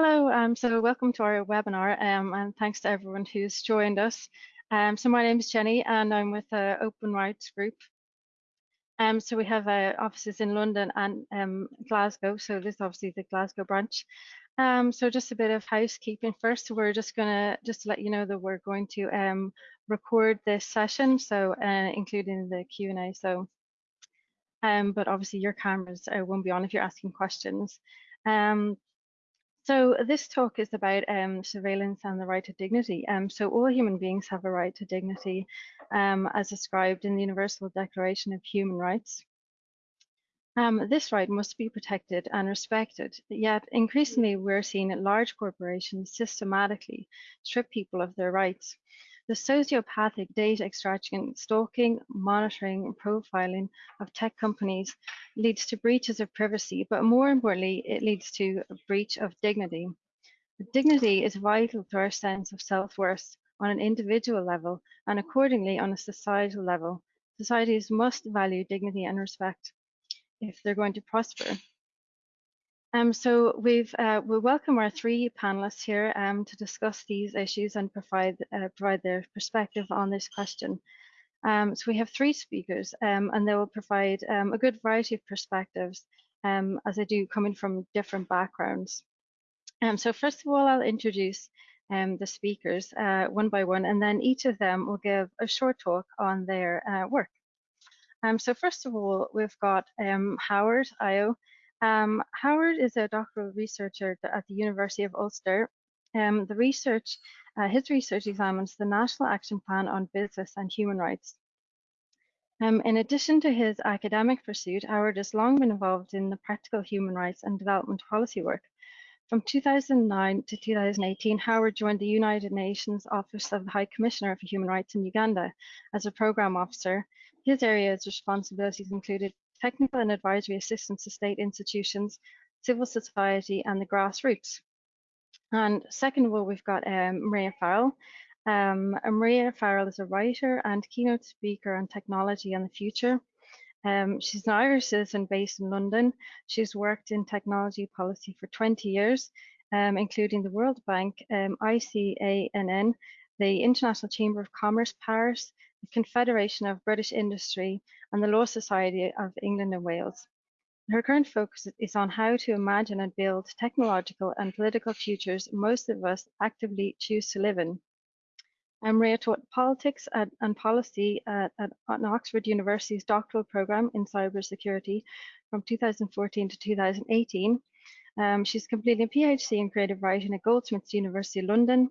Hello, um, so welcome to our webinar um, and thanks to everyone who's joined us. Um, so my name is Jenny and I'm with uh, Open Rights Group. Um, so we have uh, offices in London and um, Glasgow, so this is obviously the Glasgow branch. Um, so just a bit of housekeeping first. We're just gonna just let you know that we're going to record this session, so uh, including the Q&A. So, but obviously your cameras uh, won't be on if you're asking questions. Um, so this talk is about um, surveillance and the right to dignity. Um, so all human beings have a right to dignity um, as described in the Universal Declaration of Human Rights. Um, this right must be protected and respected, yet increasingly we're seeing large corporations systematically strip people of their rights. The sociopathic data extraction, stalking, monitoring, and profiling of tech companies leads to breaches of privacy, but more importantly, it leads to a breach of dignity. Dignity is vital to our sense of self-worth on an individual level and accordingly on a societal level. Societies must value dignity and respect if they're going to prosper. Um, so we've uh, we welcome our three panelists here um, to discuss these issues and provide uh, provide their perspective on this question. Um, so we have three speakers, um, and they will provide um, a good variety of perspectives, um, as they do coming from different backgrounds. so first of all, I'll introduce the speakers uh, one by one, and then each of them will give a short talk on their uh, work. so first of all, we've got Howard Ayo. Um, Howard is a doctoral researcher at the University of Ulster. Um, the research, uh, his research examines the National Action Plan on Business and Human Rights. Um, in addition to his academic pursuit, Howard has long been involved in the practical human rights and development policy work. From 2009 to 2018, Howard joined the United Nations Office of the High Commissioner for Human Rights in Uganda as a program officer. His areas responsibilities included technical and advisory assistance to state institutions, civil society, and the grassroots. And second of all, we've got um, Maria Farrell. Um, Maria Farrell is a writer and keynote speaker on technology and the future. Um, she's an Irish citizen based in London. She's worked in technology policy for 20 years, um, including the World Bank, um, ICANN, the International Chamber of Commerce Paris, the Confederation of British Industry, and the Law Society of England and Wales. Her current focus is on how to imagine and build technological and political futures most of us actively choose to live in. Maria taught politics at, and policy at, at, at Oxford University's doctoral program in cybersecurity from 2014 to 2018. Um, she's completed a PhD in creative writing at Goldsmiths University London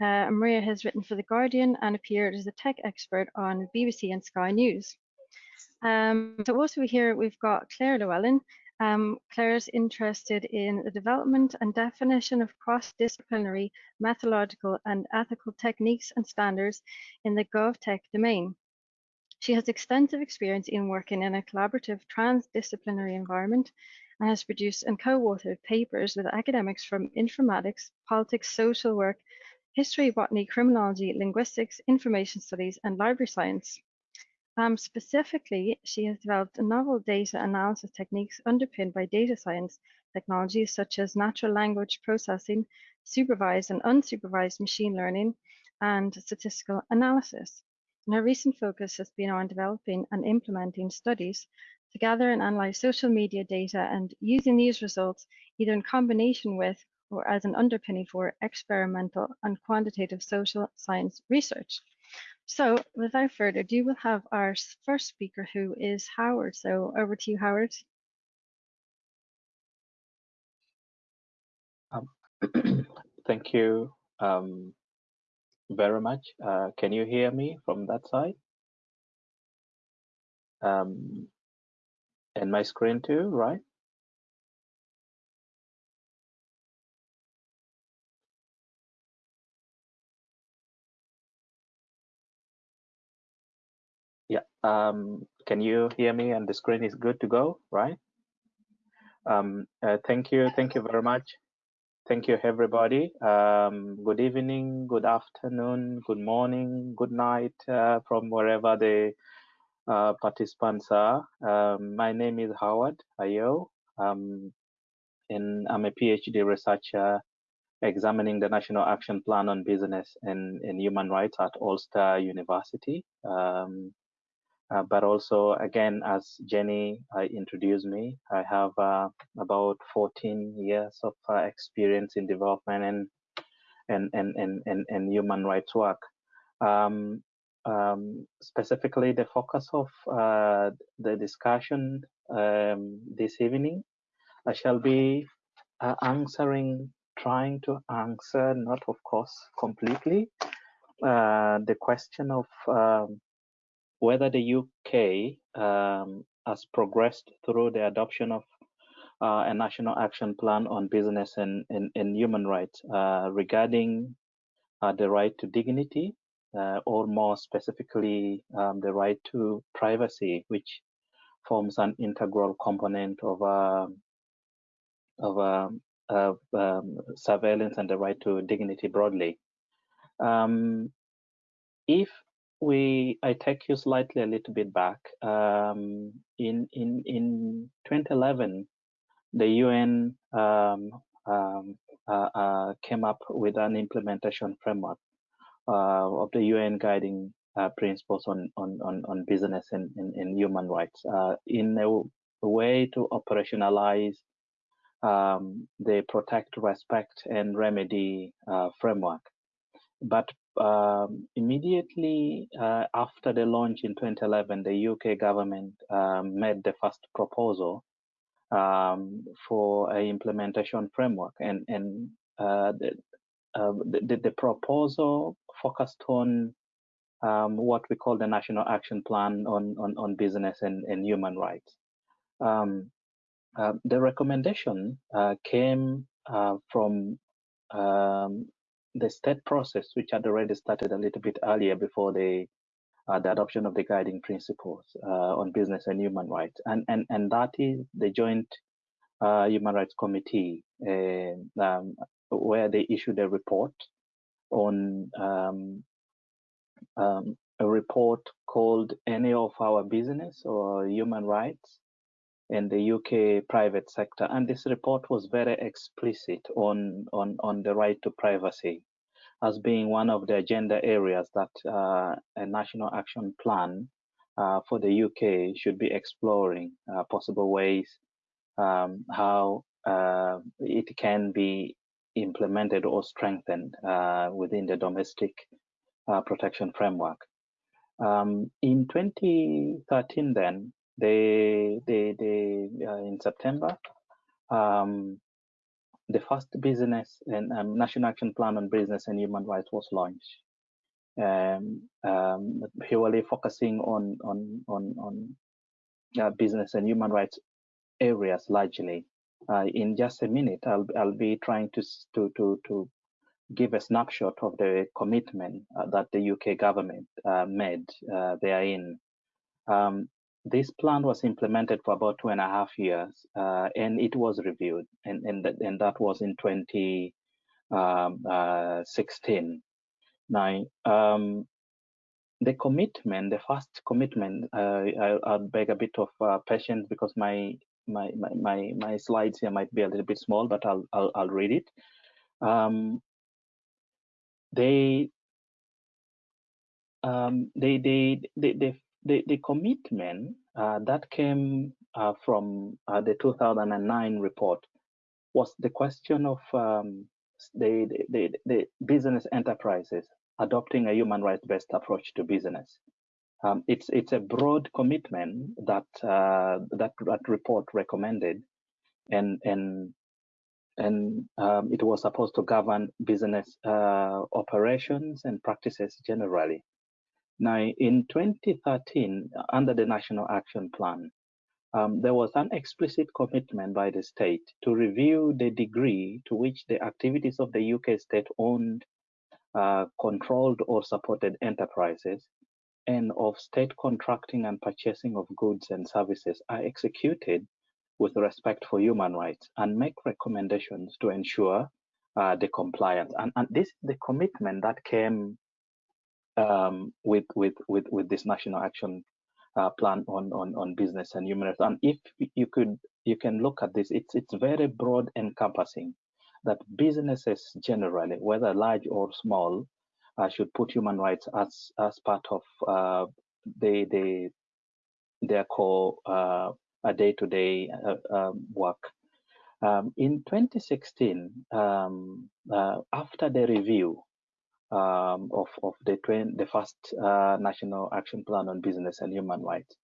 uh, Maria has written for The Guardian and appeared as a tech expert on BBC and Sky News. Um, so also here we've got Claire Llewellyn. Um, Claire is interested in the development and definition of cross-disciplinary methodological and ethical techniques and standards in the GovTech domain. She has extensive experience in working in a collaborative transdisciplinary environment and has produced and co-authored papers with academics from informatics, politics, social work, history, botany, criminology, linguistics, information studies, and library science. Um, specifically, she has developed novel data analysis techniques underpinned by data science technologies such as natural language processing, supervised and unsupervised machine learning, and statistical analysis. And her recent focus has been on developing and implementing studies to gather and analyze social media data and using these results either in combination with or as an underpinning for experimental and quantitative social science research. So without further ado, we'll have our first speaker who is Howard. So over to you, Howard. Um, thank you um, very much. Uh, can you hear me from that side? Um, and my screen too, right? Yeah. Um, can you hear me? And the screen is good to go, right? Um, uh, thank you. Thank you very much. Thank you, everybody. Um, good evening, good afternoon, good morning, good night uh, from wherever the uh, participants are. Um, my name is Howard Ayo, um, and I'm a PhD researcher examining the National Action Plan on Business and, and Human Rights at Ulster University. Um, uh, but also, again, as Jenny uh, introduced me, I have uh, about 14 years of uh, experience in development and and, and, and, and, and human rights work. Um, um, specifically, the focus of uh, the discussion um, this evening, I shall be uh, answering, trying to answer, not of course completely, the question of um, whether the UK um, has progressed through the adoption of uh, a national action plan on business and, and, and human rights uh, regarding uh, the right to dignity, uh, or more specifically, um, the right to privacy, which forms an integral component of, um, of, um, of um, surveillance and the right to dignity broadly. Um, if we I take you slightly a little bit back. Um, in in in 2011, the UN uh, uh, came up with an implementation framework of the UN guiding uh, principles on, on on on business and, and, and human rights uh, in a, way to operationalize um, the protect, respect, and remedy uh, framework. But um, immediately uh, after the launch in 2011, the UK government um, made the first proposal um, for an implementation framework, and and uh, the, uh, the, the proposal focused on um, what we call the National Action Plan on on, on business and, and human rights. Um, uh, the recommendation uh, came uh, from um, the state process, which had already started a little bit earlier before the uh, the adoption of the guiding principles uh, on business and human rights, and and and that is the Joint uh, Human Rights Committee, um, where they issued a report on um, um, a report called "Any of Our Business or Human Rights." in the UK private sector. And this report was very explicit on, on, on the right to privacy as being one of the agenda areas that uh, a national action plan uh, for the UK should be exploring uh, possible ways um, how uh, it can be implemented or strengthened uh, within the domestic uh, protection framework. Um, in 2013, then, they they they uh, in September um, the first business and um, national action plan on business and human rights was launched um, um, purely focusing on on on on uh, business and human rights areas largely uh, in just a minute I'll, I'll be trying to to to to give a snapshot of the commitment uh, that the UK government uh, made uh, therein um, this plan was implemented for about two and a half years, uh, and it was reviewed, and and that, and that was in 2016. Um, uh, now, um, the commitment, the first commitment, uh, I, will beg a bit of patience because my, my my my my slides here might be a little bit small, but I'll I'll, I'll read it. Um, they um, they, they, they, they, the, the commitment uh, that came uh, from uh, the 2009 report was the question of um, the, the, the, business enterprises adopting a human rights based approach to business. Um, it's it's a broad commitment that uh, that that report recommended, and and and um, it was supposed to govern business uh, operations and practices generally. Now, in 2013, under the National Action Plan, um, there was an explicit commitment by the state to review the degree to which the activities of the UK state-owned, uh, controlled or supported enterprises and of state contracting and purchasing of goods and services are executed with respect for human rights and make recommendations to ensure uh, the compliance. And, and this is the commitment that came um, with with with with this national action uh, plan on on on business and human rights. And if you could you can look at this, it's it's very broad encompassing. that businesses generally, whether large or small, should put human rights as as part of uh, the, the their core uh, day-to-day -day, um, work. Um, in 2016, um, uh, after the review um, of, of the, the first uh, National Action Plan on Business and Human Rights,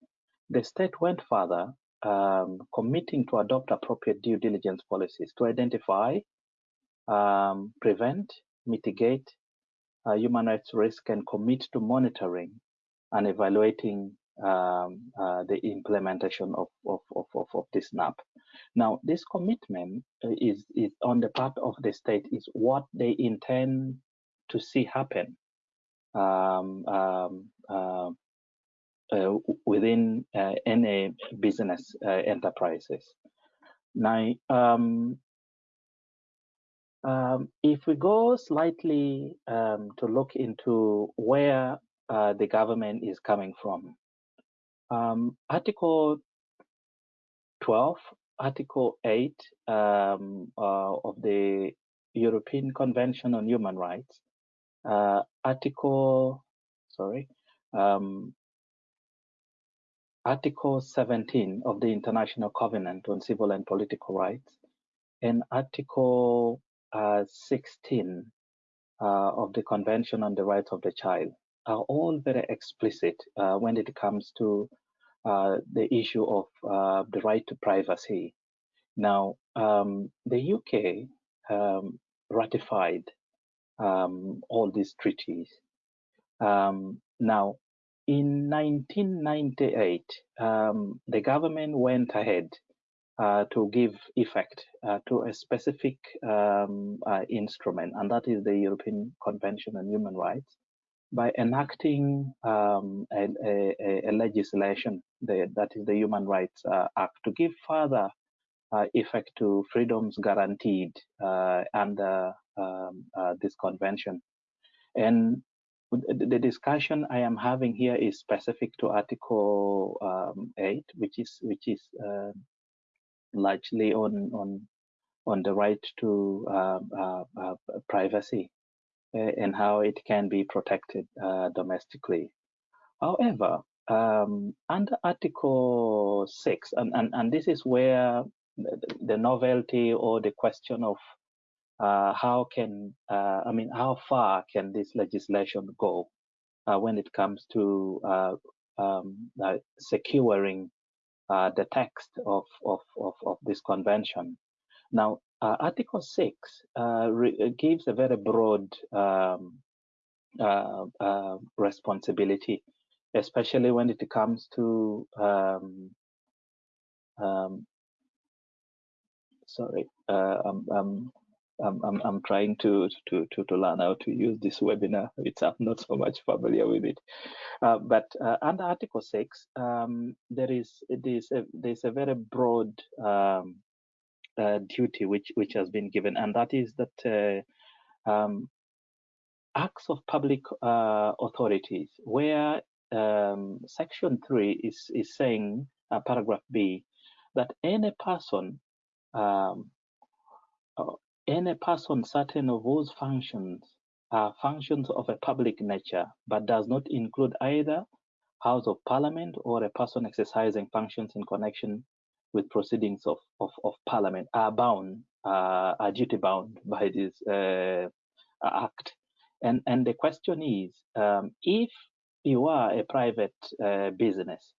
the state went further, um, committing to adopt appropriate due diligence policies to identify, um, prevent, mitigate uh, human rights risk, and commit to monitoring and evaluating um, uh, the implementation of, of, of, of, this NAP. Now, this commitment uh, is, is on the part of the state is what they intend to see happen um, um, uh, uh, within uh, any business uh, enterprises. Now, um, if we go slightly um, to look into where uh, the government is coming from, um, Article 12, Article 8 um, uh, of the European Convention on Human Rights, uh, Article, sorry, um, Article 17 of the International Covenant on Civil and Political Rights, and Article 16 uh, of the Convention on the Rights of the Child are all very explicit uh, when it comes to uh, the issue of uh, the right to privacy. Now, um, the UK um, ratified um, all these treaties. Um, now, in 1998, um, the government went ahead uh, to give effect uh, to a specific um, uh, instrument, and that is the European Convention on Human Rights, by enacting um, a, a, a, legislation, the, that is the Human Rights uh, Act, to give further uh, effect to freedoms guaranteed uh, under um, uh, this convention. And the discussion I am having here is specific to Article um, 8, which is which is uh, largely on on on the right to um, uh, uh, privacy uh, and how it can be protected domestically. However, um, under Article 6, and, and, and this is where the novelty or the question of uh, how can, uh, I mean, how far can this legislation go uh, when it comes to um, securing the text of, of, of, of, this convention? Now, uh, Article 6 uh, gives a very broad um, uh, uh, responsibility, especially when it comes to um, um, sorry, uh, I'm, I'm, I'm, trying to, to, to, to learn how to use this webinar. It's, I'm not so much familiar with it. Uh, but under Article 6, um, there is, there's, a, there's a very broad um, uh, duty which which has been given, and that is that uh, um, acts of public uh, authorities, where um, Section three is is saying, uh, paragraph B, that any person, um, uh, any person certain of whose functions are functions of a public nature, but does not include either House of Parliament or a person exercising functions in connection with proceedings of, of, of parliament are bound, uh, are duty bound by this uh, act. And, and the question is, um, if you are a private uh, business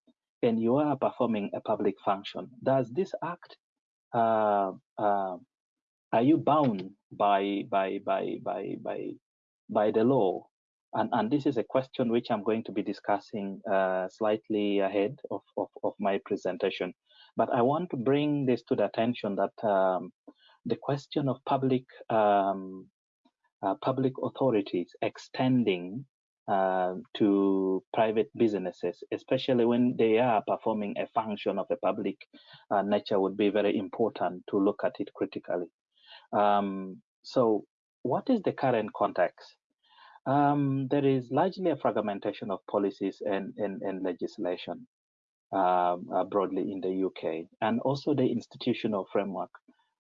and you are performing a public function, does this act, uh, uh, are you bound by, by, by, by, by, by the law and, and, this is a question which I'm going to be discussing uh, slightly ahead of, of, of, my presentation. But I want to bring this to the attention that um, the question of public um, uh, public authorities extending uh, to private businesses, especially when they are performing a function of a public uh, nature, would be very important to look at it critically. Um, so, what is the current context? Um, there is largely a fragmentation of policies and, and, and legislation um, uh, broadly in the UK, and also the institutional framework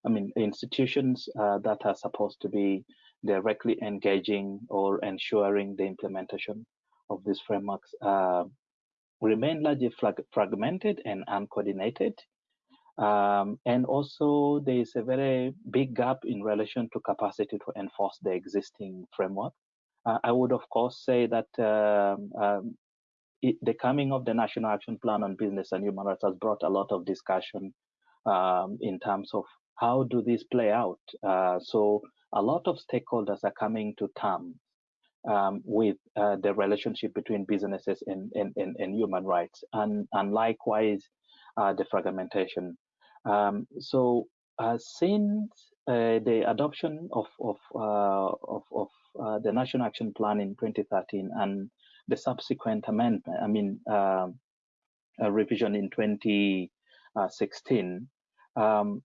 I mean, institutions uh, that are supposed to be directly engaging or ensuring the implementation of these frameworks uh, remain largely fragmented and uncoordinated. Um, and also, there is a very big gap in relation to capacity to enforce the existing framework. Uh, I would, of course, say that um, um, it, the coming of the National Action Plan on Business and Human Rights has brought a lot of discussion um, in terms of how do these play out. Uh, so a lot of stakeholders are coming to terms um, with uh, the relationship between businesses and, and, and, and, human rights, and, and likewise uh, the fragmentation. Um, so uh, since uh, the adoption of of uh, of, of the National Action Plan in 2013 and the subsequent amendment, I mean um, revision in 2016, um,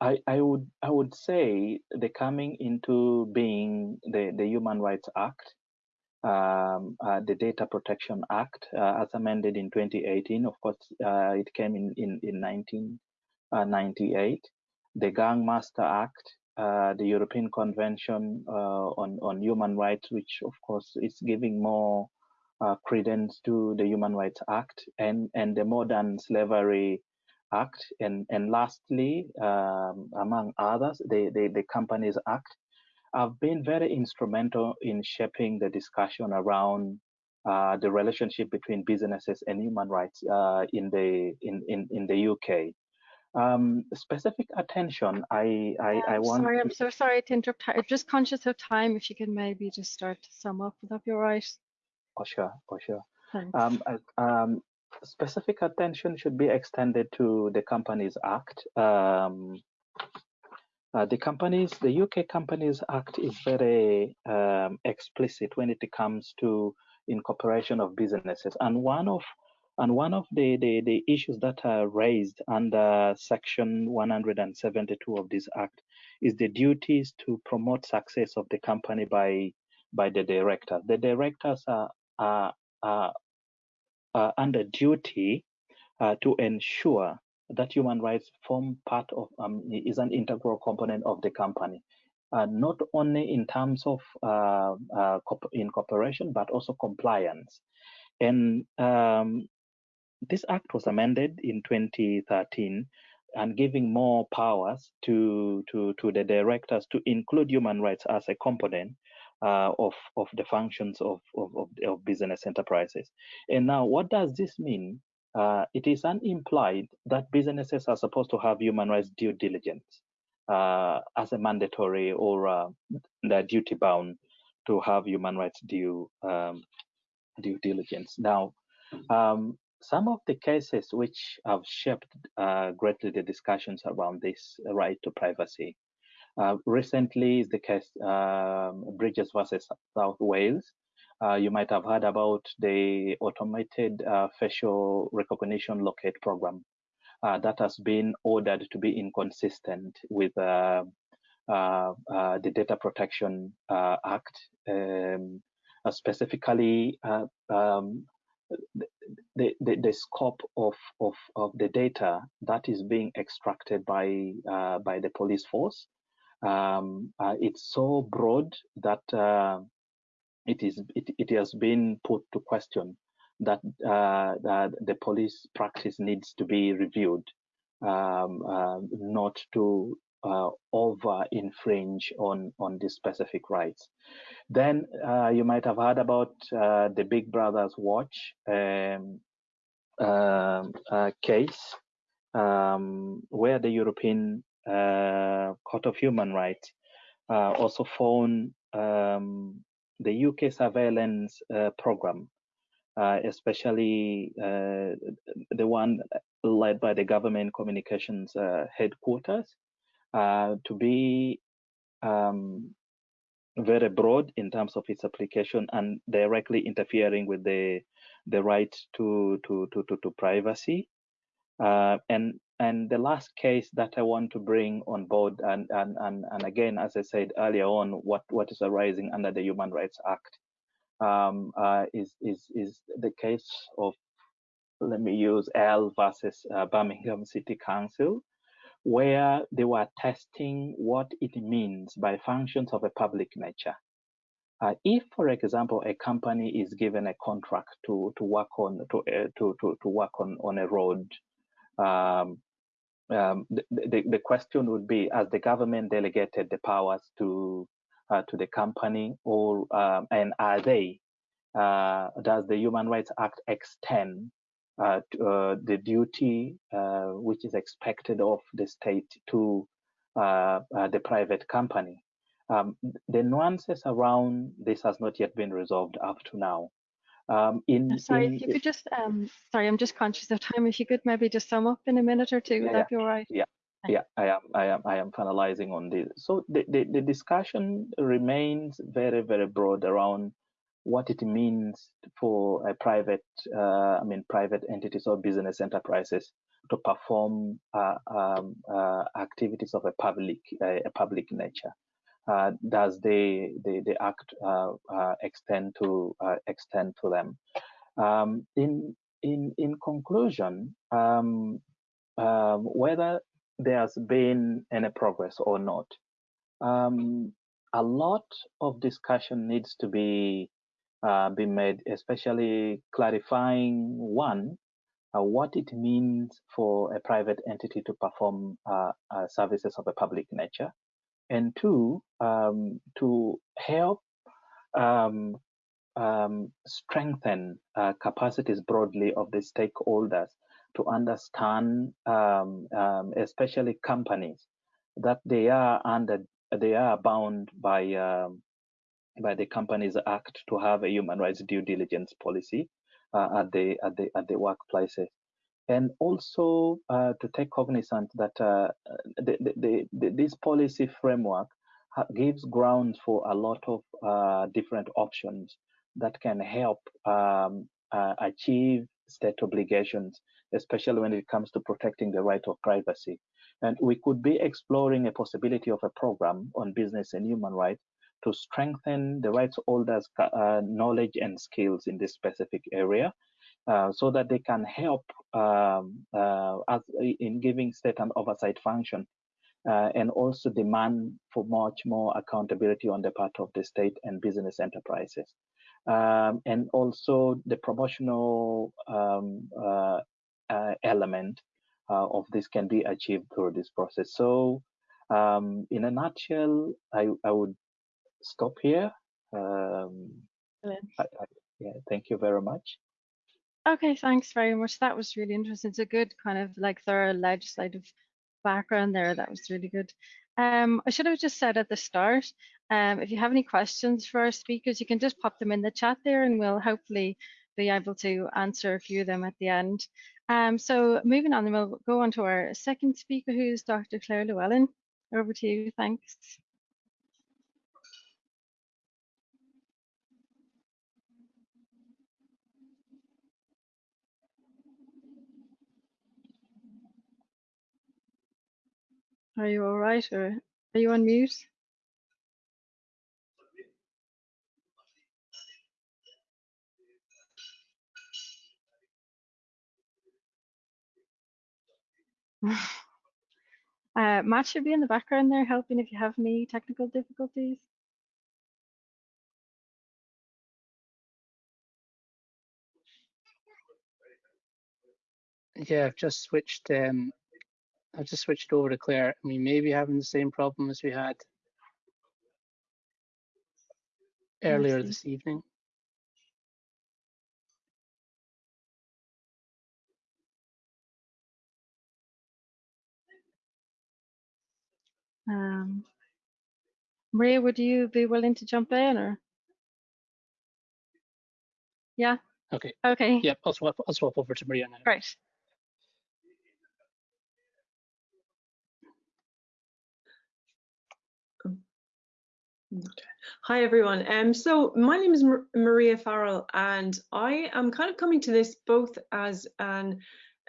I, I, would I would say the coming into being the, the Human Rights Act, um, uh, the Data Protection Act, uh, as amended in 2018. Of course, uh, it came in in, in 19 uh, 98, the Gang Master Act, uh, the European Convention uh, on, on Human Rights, which of course is giving more uh, credence to the Human Rights Act and, and the Modern Slavery Act. And, and lastly, um, among others, the, the, the Companies Act have been very instrumental in shaping the discussion around uh, the relationship between businesses and human rights uh, in the in, in, in the UK. Um, specific attention, I I, I want. Sorry, I'm so sorry to interrupt. I'm just conscious of time. If you could maybe just start to sum up, would that be all right? Oh sure, oh sure. Um, um, specific attention should be extended to the Companies Act. Um, uh, the companies, the UK Companies Act is very um, explicit when it comes to incorporation of businesses, and one of and one of the, the, the issues that are raised under Section 172 of this Act is the duties to promote success of the company by by the director. The directors are, are, are uh, under duty uh, to ensure that human rights form part of um, is an integral component of the company, uh, not only in terms of uh, uh, incorporation but also compliance. And um, this act was amended in 2013 and giving more powers to to to the directors to include human rights as a component uh, of, of the functions of, of, of, business enterprises. And now, what does this mean? Uh, it is unimplied that businesses are supposed to have human rights due diligence uh, as a mandatory or uh, they're duty bound to have human rights due um, due diligence. Now, um, some of the cases which have shaped uh, greatly the discussions around this right to privacy uh, recently is the case um, Bridges versus South Wales. Uh, you might have heard about the automated uh, facial recognition locate program uh, that has been ordered to be inconsistent with uh, the Data Protection Act, um, specifically um, the, the, the, scope of, of, of the data that is being extracted by by the police force um, uh, it's so broad that uh, it is it, it has been put to question that, uh, that the police practice needs to be reviewed, um, uh, not to uh, over infringe on on these specific rights. Then uh, you might have heard about the Big Brother's Watch um, um case, um, where the European uh, Court of Human Rights uh, also found um, the UK surveillance uh, program, especially the one led by the government communications headquarters, to be um, very broad in terms of its application and directly interfering with the the right to to to to, to privacy. Uh, and and the last case that I want to bring on board, and, and, and, and again, as I said earlier on, what, what is arising under the Human Rights Act um, uh, is, is, is the case of, let me use L versus uh, Birmingham City Council, where they were testing what it means by functions of a public nature. Uh, if, for example, a company is given a contract to to work on to uh, to, to to work on on a road, um, um, the, the, the question would be: Has the government delegated the powers to uh, to the company, or um, and are they? Uh, does the Human Rights Act extend uh, uh, the duty which is expected of the state to the private company? Um, the nuances around this has not yet been resolved up to now. Um, in, sorry, in, if you could just, um, sorry, I'm just conscious of time. If you could maybe just sum up in a minute or two, yeah, would that be all right? Yeah, yeah, I am, I am, I am finalizing on this. So the, the, the discussion remains very, very broad around what it means for a private, uh, I mean, private entities or business enterprises to perform uh, um, uh, activities of a public, a public nature uh, does the the, the act uh, uh, extend to extend to them? Um, in in in conclusion, um, um, whether there's been any progress or not, um, a lot of discussion needs to be uh, be made, especially clarifying one uh, what it means for a private entity to perform uh, uh, services of a public nature, and two, um, to help um, um, strengthen uh, capacities broadly of the stakeholders to understand, um, um, especially companies, that they are under, they are bound by um, by the Companies Act to have a human rights due diligence policy uh, at the at the at the workplaces and also uh, to take cognizance that uh, the, the, the, this policy framework gives grounds for a lot of uh, different options that can help um, uh, achieve state obligations, especially when it comes to protecting the right of privacy. And we could be exploring a possibility of a program on business and human rights to strengthen the rights holders' uh, knowledge and skills in this specific area uh, so that they can help um, uh, in giving state and oversight function uh, and also demand for much more accountability on the part of the state and business enterprises. Um, and also the promotional um, uh, uh, element of this can be achieved through this process. So um, in a nutshell, I, I would stop here. Um, I, I, yeah, thank you very much. Okay, thanks very much. That was really interesting. It's a good kind of like thorough legislative background there. That was really good. Um, I should have just said at the start, um, if you have any questions for our speakers, you can just pop them in the chat there and we'll hopefully be able to answer a few of them at the end. Um, so moving on, we'll go on to our second speaker, who's Dr. Claire Llewellyn. Over to you, thanks. Are you all right or are you on mute? uh, Matt should be in the background there helping if you have any technical difficulties. Yeah, I've just switched um, I've just switched over to Claire. We may be having the same problem as we had earlier this evening. Um, Maria, would you be willing to jump in or? Yeah. Okay. Okay. Yep. I'll swap. I'll swap over to Maria now. Great. Okay. Hi everyone. Um, so my name is Mar Maria Farrell, and I am kind of coming to this both as an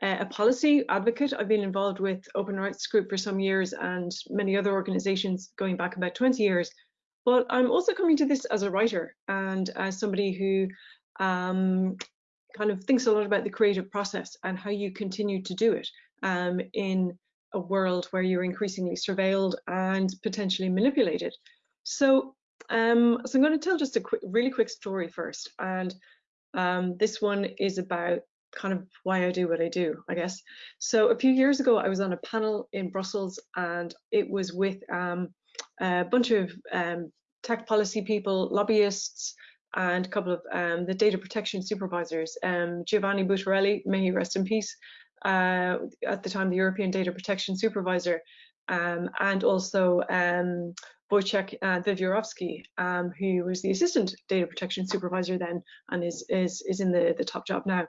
uh, a policy advocate. I've been involved with Open Rights Group for some years and many other organisations going back about 20 years. But I'm also coming to this as a writer and as somebody who um, kind of thinks a lot about the creative process and how you continue to do it um, in a world where you're increasingly surveilled and potentially manipulated. So, um, so I'm going to tell just a quick, really quick story first, and um, this one is about kind of why I do what I do, I guess. So a few years ago, I was on a panel in Brussels, and it was with um, a bunch of um, tech policy people, lobbyists, and a couple of um, the data protection supervisors. Um, Giovanni Buttarelli, may he rest in peace, uh, at the time the European Data Protection Supervisor, um, and also um, Wojciech uh, Wiewiórowski, um, who was the Assistant Data Protection Supervisor then and is is is in the the top job now.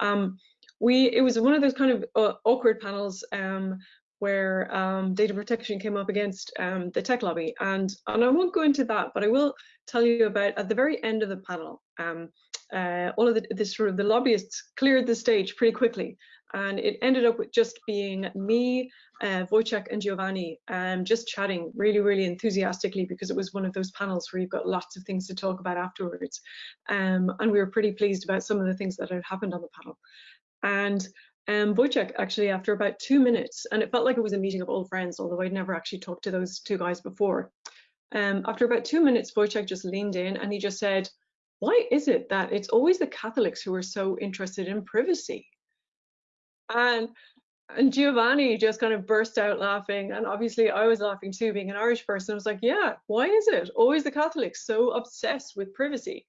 Um, we it was one of those kind of uh, awkward panels um, where um, data protection came up against um, the tech lobby. And, and I won't go into that, but I will tell you about at the very end of the panel, um, uh, all of the, the, sort of the lobbyists cleared the stage pretty quickly. And it ended up with just being me, uh, Wojciech and Giovanni um, just chatting really, really enthusiastically because it was one of those panels where you've got lots of things to talk about afterwards. Um, and we were pretty pleased about some of the things that had happened on the panel. And um, Wojciech actually after about two minutes, and it felt like it was a meeting of old friends, although I'd never actually talked to those two guys before. Um, after about two minutes, Wojciech just leaned in and he just said, why is it that it's always the Catholics who are so interested in privacy? And and Giovanni just kind of burst out laughing. And obviously I was laughing too, being an Irish person. I was like, yeah, why is it always the Catholics so obsessed with privacy?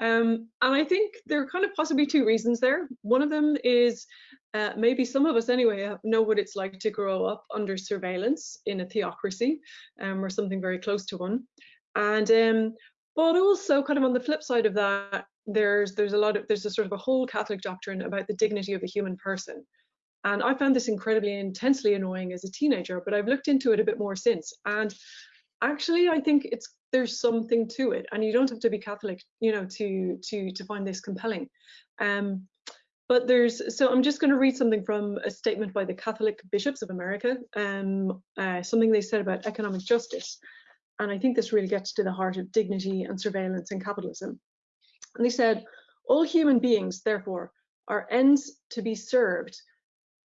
Um, and I think there are kind of possibly two reasons there. One of them is uh, maybe some of us anyway know what it's like to grow up under surveillance in a theocracy um, or something very close to one. And um, but also kind of on the flip side of that, there's there's a lot of there's a sort of a whole Catholic doctrine about the dignity of a human person. And I found this incredibly intensely annoying as a teenager, but I've looked into it a bit more since. And actually, I think it's there's something to it, and you don't have to be Catholic, you know, to to to find this compelling. Um, but there's so I'm just going to read something from a statement by the Catholic Bishops of America, um, uh, something they said about economic justice, and I think this really gets to the heart of dignity and surveillance and capitalism. And they said, all human beings, therefore, are ends to be served,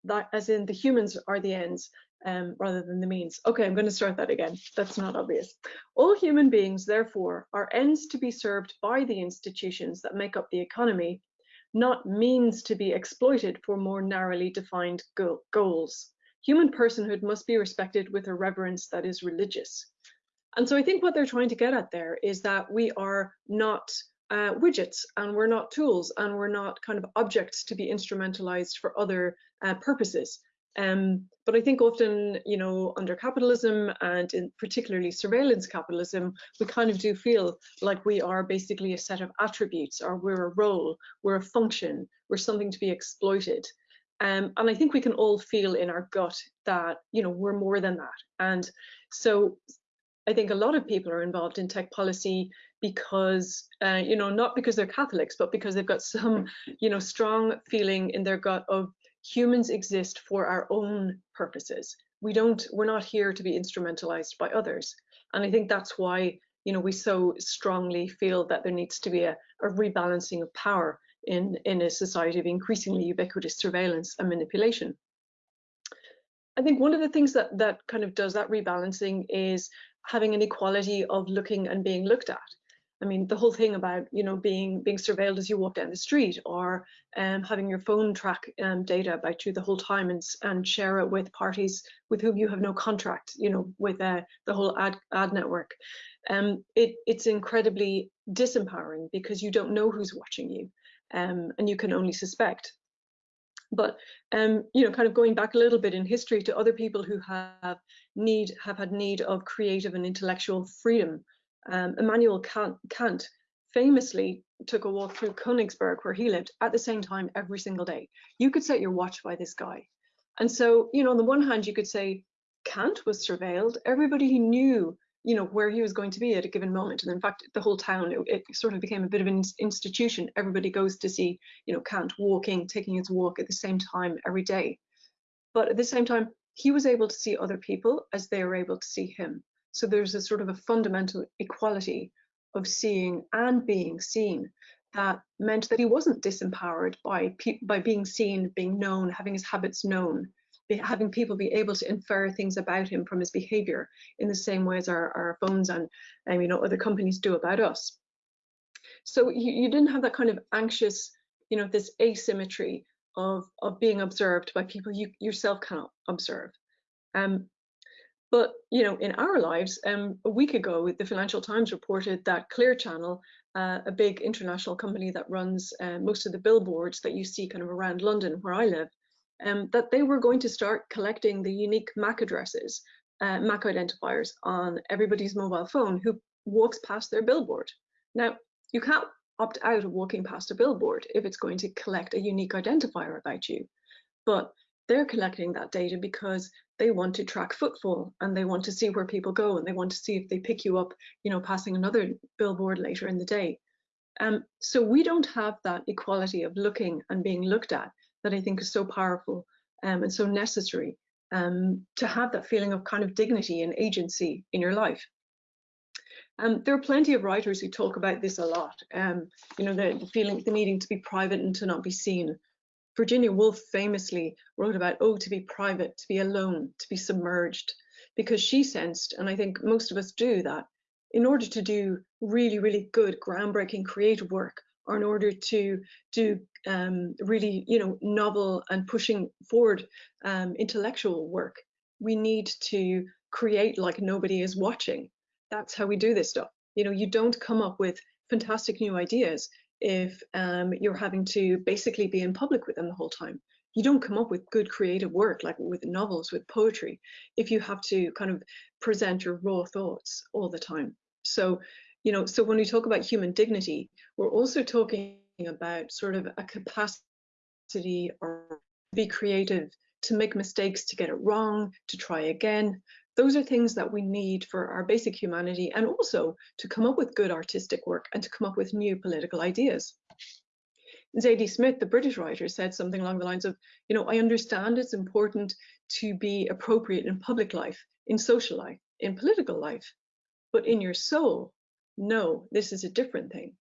that as in the humans are the ends, um, rather than the means. Okay, I'm going to start that again. That's not obvious. All human beings, therefore, are ends to be served by the institutions that make up the economy, not means to be exploited for more narrowly defined go goals. Human personhood must be respected with a reverence that is religious. And so I think what they're trying to get at there is that we are not uh, widgets and we're not tools and we're not kind of objects to be instrumentalized for other uh, purposes. Um, but I think often, you know, under capitalism and in particularly surveillance capitalism, we kind of do feel like we are basically a set of attributes or we're a role, we're a function, we're something to be exploited. Um, and I think we can all feel in our gut that, you know, we're more than that. And so I think a lot of people are involved in tech policy because, uh, you know, not because they're Catholics, but because they've got some, you know, strong feeling in their gut of humans exist for our own purposes. We don't, we're not here to be instrumentalized by others. And I think that's why, you know, we so strongly feel that there needs to be a, a rebalancing of power in, in a society of increasingly ubiquitous surveillance and manipulation. I think one of the things that that kind of does that rebalancing is having an equality of looking and being looked at. I mean, the whole thing about you know being being surveilled as you walk down the street, or um, having your phone track um, data about you the whole time and and share it with parties with whom you have no contract. You know, with uh, the whole ad ad network. Um, it it's incredibly disempowering because you don't know who's watching you, um, and you can only suspect. But um, you know, kind of going back a little bit in history to other people who have need have had need of creative and intellectual freedom um, Immanuel Kant, Kant famously took a walk through Königsberg, where he lived, at the same time every single day. You could set your watch by this guy. And so, you know, on the one hand, you could say Kant was surveilled. Everybody he knew, you know, where he was going to be at a given moment. And in fact, the whole town, it, it sort of became a bit of an institution. Everybody goes to see, you know, Kant walking, taking his walk at the same time every day. But at the same time, he was able to see other people as they were able to see him. So there's a sort of a fundamental equality of seeing and being seen that meant that he wasn't disempowered by by being seen, being known, having his habits known, having people be able to infer things about him from his behavior in the same way as our, our phones and um, you know other companies do about us. So you, you didn't have that kind of anxious, you know, this asymmetry of of being observed by people you yourself cannot observe. Um, but you know, in our lives, um, a week ago, the Financial Times reported that Clear Channel, uh, a big international company that runs uh, most of the billboards that you see kind of around London, where I live, um, that they were going to start collecting the unique MAC addresses, uh, MAC identifiers on everybody's mobile phone who walks past their billboard. Now, you can't opt out of walking past a billboard if it's going to collect a unique identifier about you. But they're collecting that data because they want to track footfall and they want to see where people go and they want to see if they pick you up, you know, passing another billboard later in the day. Um, so we don't have that equality of looking and being looked at that I think is so powerful um, and so necessary um, to have that feeling of kind of dignity and agency in your life. Um, there are plenty of writers who talk about this a lot. Um, you know, the, the, feeling, the needing to be private and to not be seen. Virginia Woolf famously wrote about, oh, to be private, to be alone, to be submerged, because she sensed, and I think most of us do that, in order to do really, really good, groundbreaking creative work, or in order to do um, really, you know, novel and pushing forward um, intellectual work, we need to create like nobody is watching. That's how we do this stuff. You know, you don't come up with fantastic new ideas if um, you're having to basically be in public with them the whole time. You don't come up with good creative work like with novels, with poetry, if you have to kind of present your raw thoughts all the time. So, you know, so when we talk about human dignity, we're also talking about sort of a capacity or be creative, to make mistakes, to get it wrong, to try again, those are things that we need for our basic humanity and also to come up with good artistic work and to come up with new political ideas. Zadie Smith, the British writer, said something along the lines of, you know, I understand it's important to be appropriate in public life, in social life, in political life, but in your soul, no, this is a different thing.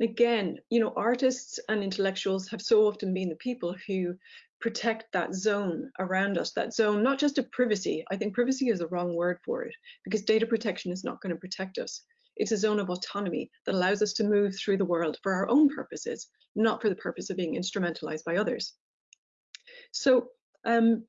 Again, you know, artists and intellectuals have so often been the people who protect that zone around us, that zone, not just of privacy. I think privacy is the wrong word for it because data protection is not going to protect us. It's a zone of autonomy that allows us to move through the world for our own purposes, not for the purpose of being instrumentalized by others. So um,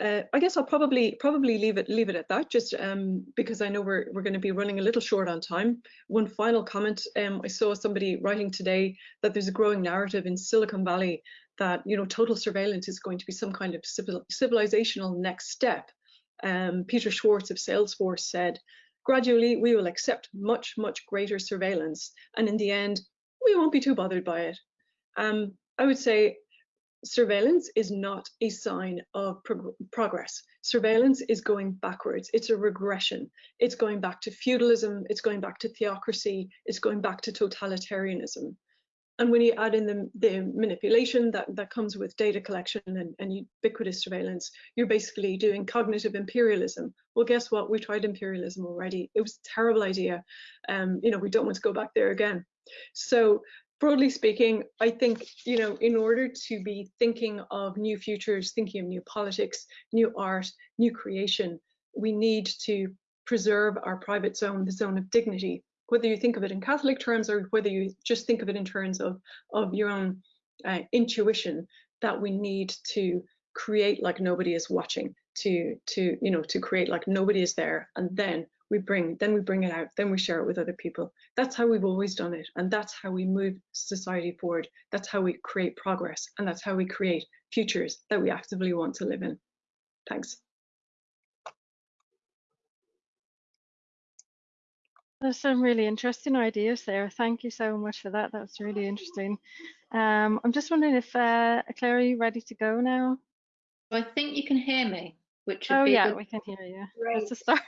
uh, I guess I'll probably probably leave it leave it at that, just um, because I know we're we're going to be running a little short on time. One final comment: um, I saw somebody writing today that there's a growing narrative in Silicon Valley that you know total surveillance is going to be some kind of civil, civilizational next step. Um, Peter Schwartz of Salesforce said, gradually we will accept much much greater surveillance, and in the end we won't be too bothered by it. Um, I would say surveillance is not a sign of prog progress. Surveillance is going backwards. It's a regression. It's going back to feudalism. It's going back to theocracy. It's going back to totalitarianism and when you add in the, the manipulation that, that comes with data collection and, and ubiquitous surveillance, you're basically doing cognitive imperialism. Well, guess what? We tried imperialism already. It was a terrible idea. Um, you know, we don't want to go back there again. So broadly speaking, I think, you know, in order to be thinking of new futures, thinking of new politics, new art, new creation, we need to preserve our private zone, the zone of dignity, whether you think of it in Catholic terms or whether you just think of it in terms of, of your own uh, intuition, that we need to create like nobody is watching, to to you know to create like nobody is there, and then we bring then we bring it out, then we share it with other people. That's how we've always done it, and that's how we move society forward. That's how we create progress, and that's how we create futures that we actively want to live in. Thanks. There's some really interesting ideas there. Thank you so much for that. That's really interesting. Um, I'm just wondering if uh, Claire, are you ready to go now? I think you can hear me, which oh yeah, good... we can hear you. Great. That's a start.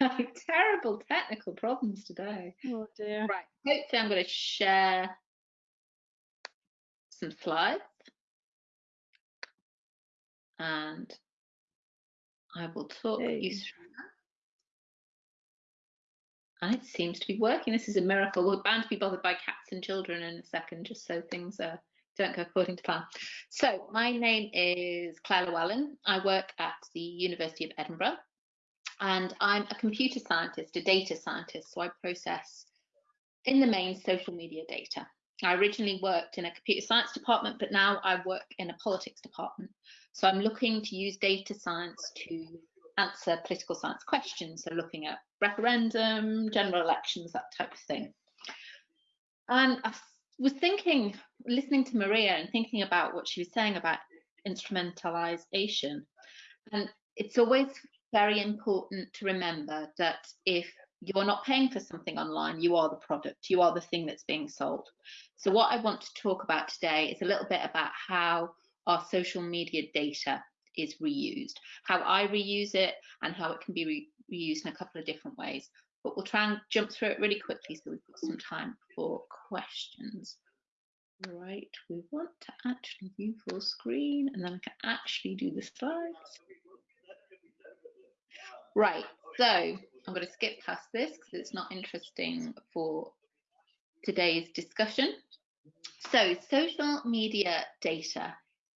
Terrible technical problems today. Oh dear. Right. Hopefully, I'm going to share some slides, and I will talk you through that. and it seems to be working. This is a miracle. We're bound to be bothered by cats and children in a second, just so things are don't go according to plan. So my name is Claire Llewellyn. I work at the University of Edinburgh and I'm a computer scientist, a data scientist. So I process in the main social media data. I originally worked in a computer science department, but now I work in a politics department. So I'm looking to use data science to answer political science questions. So looking at referendum, general elections, that type of thing. And I was thinking, listening to Maria and thinking about what she was saying about instrumentalization. And it's always very important to remember that if you're not paying for something online, you are the product, you are the thing that's being sold. So, what I want to talk about today is a little bit about how our social media data is reused, how I reuse it, and how it can be re reused in a couple of different ways. But we'll try and jump through it really quickly so we've got some time for questions. Right, we want to actually view full screen and then I can actually do the slides. Right, so I'm going to skip past this because it's not interesting for today's discussion. So social media data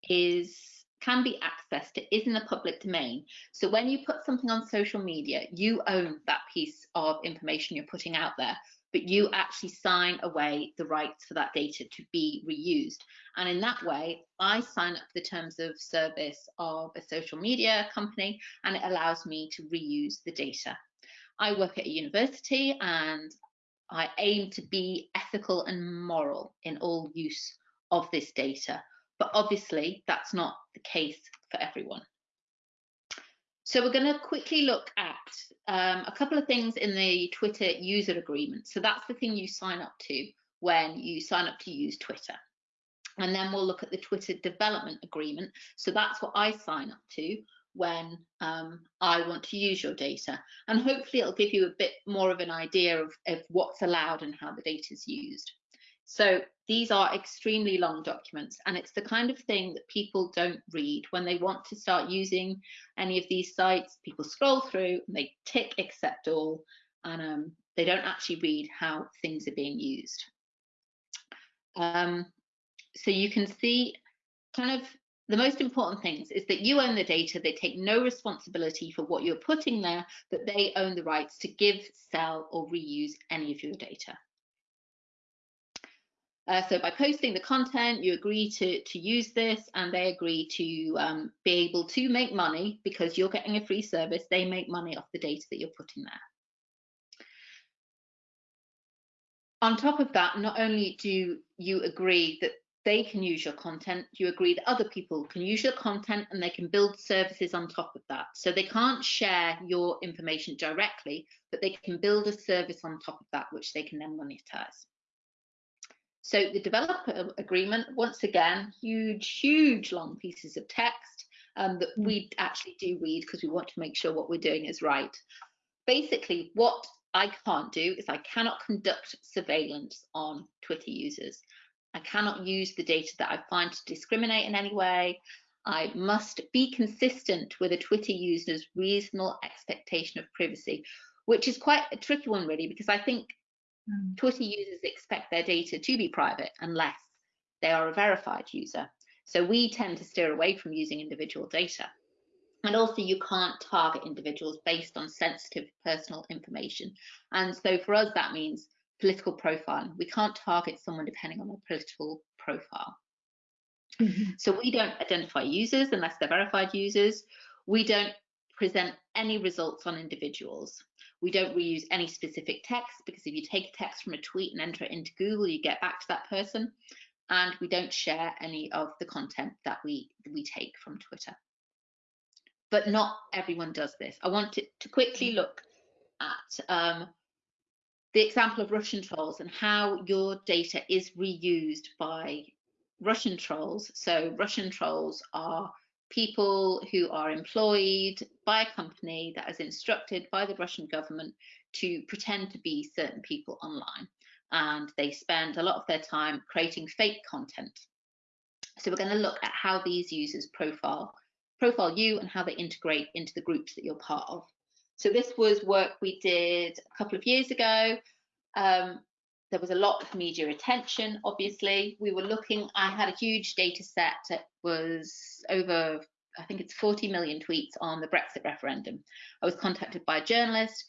is can be accessed, it is in the public domain. So when you put something on social media, you own that piece of information you're putting out there, but you actually sign away the rights for that data to be reused. And in that way, I sign up the terms of service of a social media company, and it allows me to reuse the data. I work at a university and I aim to be ethical and moral in all use of this data. But obviously, that's not the case for everyone. So we're going to quickly look at um, a couple of things in the Twitter user agreement. So that's the thing you sign up to when you sign up to use Twitter. And then we'll look at the Twitter development agreement. So that's what I sign up to when um, I want to use your data. And hopefully it'll give you a bit more of an idea of, of what's allowed and how the data is used. So these are extremely long documents and it's the kind of thing that people don't read when they want to start using any of these sites. People scroll through and they tick accept all and um, they don't actually read how things are being used. Um, so you can see kind of the most important things is that you own the data, they take no responsibility for what you're putting there, but they own the rights to give, sell or reuse any of your data. Uh, so by posting the content, you agree to, to use this and they agree to um, be able to make money because you're getting a free service. They make money off the data that you're putting there. On top of that, not only do you agree that they can use your content, you agree that other people can use your content and they can build services on top of that. So they can't share your information directly, but they can build a service on top of that, which they can then monetize. So the developer agreement, once again, huge, huge long pieces of text um, that hmm. we actually do read because we want to make sure what we're doing is right. Basically, what I can't do is I cannot conduct surveillance on Twitter users. I cannot use the data that I find to discriminate in any way. I must be consistent with a Twitter user's reasonable expectation of privacy, which is quite a tricky one, really, because I think Mm. Twitter users expect their data to be private unless they are a verified user. So we tend to steer away from using individual data. And also you can't target individuals based on sensitive personal information. And so for us, that means political profiling. We can't target someone depending on their political profile. Mm -hmm. So we don't identify users unless they're verified users. We don't present any results on individuals. We don't reuse any specific text because if you take a text from a tweet and enter it into Google, you get back to that person. And we don't share any of the content that we, we take from Twitter. But not everyone does this. I want to, to quickly mm. look at um, the example of Russian trolls and how your data is reused by Russian trolls. So Russian trolls are people who are employed by a company that is instructed by the Russian government to pretend to be certain people online. And they spend a lot of their time creating fake content. So we're going to look at how these users profile profile you and how they integrate into the groups that you're part of. So this was work we did a couple of years ago. Um, there was a lot of media attention, obviously. We were looking, I had a huge data set that was over, I think it's 40 million tweets on the Brexit referendum. I was contacted by a journalist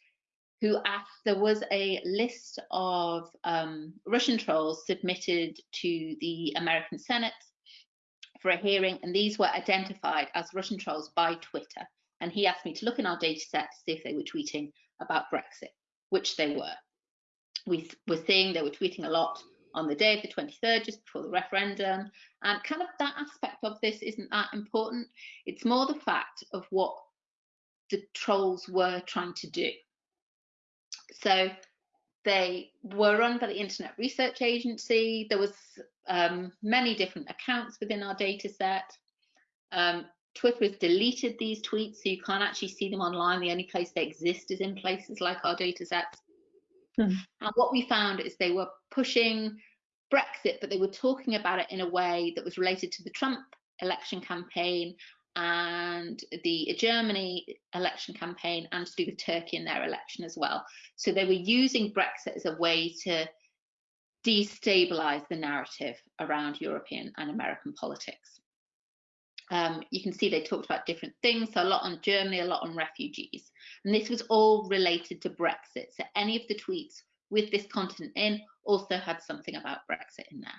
who asked, there was a list of um, Russian trolls submitted to the American Senate for a hearing, and these were identified as Russian trolls by Twitter. And he asked me to look in our data set to see if they were tweeting about Brexit, which they were we were seeing they were tweeting a lot on the day of the 23rd, just before the referendum. And kind of that aspect of this isn't that important. It's more the fact of what the trolls were trying to do. So they were run by the Internet Research Agency. There was um, many different accounts within our data set. Um, Twitter has deleted these tweets, so you can't actually see them online. The only place they exist is in places like our data sets. Mm. And what we found is they were pushing Brexit, but they were talking about it in a way that was related to the Trump election campaign and the Germany election campaign and to do with Turkey in their election as well. So they were using Brexit as a way to destabilize the narrative around European and American politics. Um, you can see they talked about different things, so a lot on Germany, a lot on refugees. And this was all related to Brexit. So any of the tweets with this content in also had something about Brexit in there.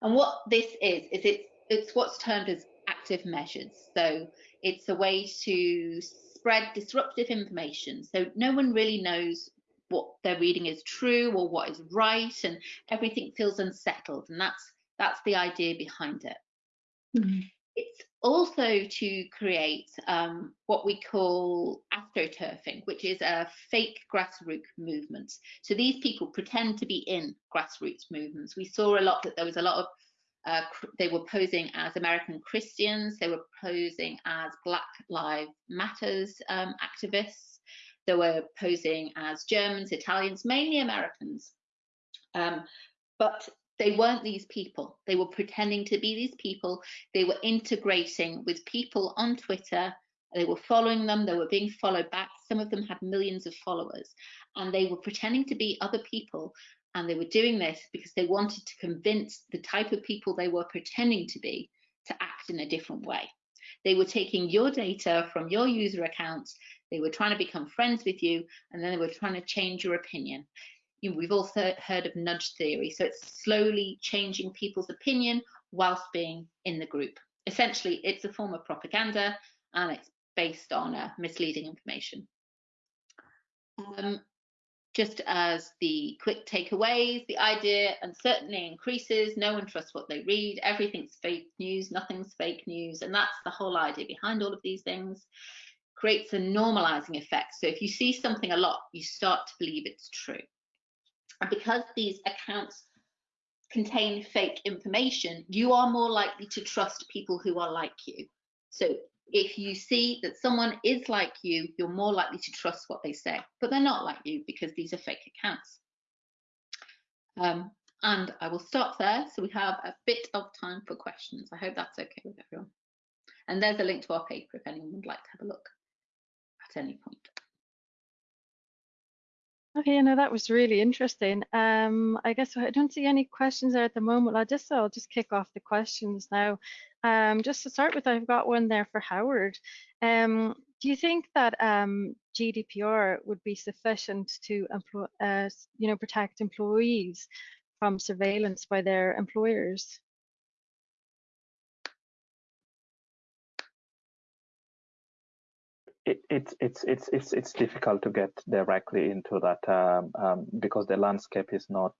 And what this is, is it's, it's what's termed as active measures. So it's a way to spread disruptive information. So no one really knows what they're reading is true or what is right, and everything feels unsettled. And that's that's the idea behind it. Mm-hmm. It's also to create um, what we call astroturfing, which is a fake grassroots movement. So these people pretend to be in grassroots movements. We saw a lot that there was a lot of uh, they were posing as American Christians, they were posing as Black Lives Matters um, activists, they were posing as Germans, Italians, mainly Americans. Um, but they weren't these people. They were pretending to be these people. They were integrating with people on Twitter. They were following them. They were being followed back. Some of them had millions of followers. And they were pretending to be other people. And they were doing this because they wanted to convince the type of people they were pretending to be to act in a different way. They were taking your data from your user accounts. They were trying to become friends with you. And then they were trying to change your opinion you know, we've also heard of nudge theory. So it's slowly changing people's opinion whilst being in the group. Essentially, it's a form of propaganda and it's based on uh, misleading information. Um, just as the quick takeaways, the idea uncertainty increases, no one trusts what they read, everything's fake news, nothing's fake news, and that's the whole idea behind all of these things. Creates a normalizing effect. So if you see something a lot, you start to believe it's true. And because these accounts contain fake information, you are more likely to trust people who are like you. So if you see that someone is like you, you're more likely to trust what they say, but they're not like you because these are fake accounts. Um, and I will stop there so we have a bit of time for questions. I hope that's okay with everyone. And there's a link to our paper if anyone would like to have a look at any point. Okay, you know, that was really interesting. Um, I guess I don't see any questions there at the moment. I just I'll just kick off the questions now. Um, just to start with, I've got one there for Howard. Um, do you think that um, GDPR would be sufficient to employ, uh, you know, protect employees from surveillance by their employers? It, it's it's it's it's it's difficult to get directly into that um, um, because the landscape is not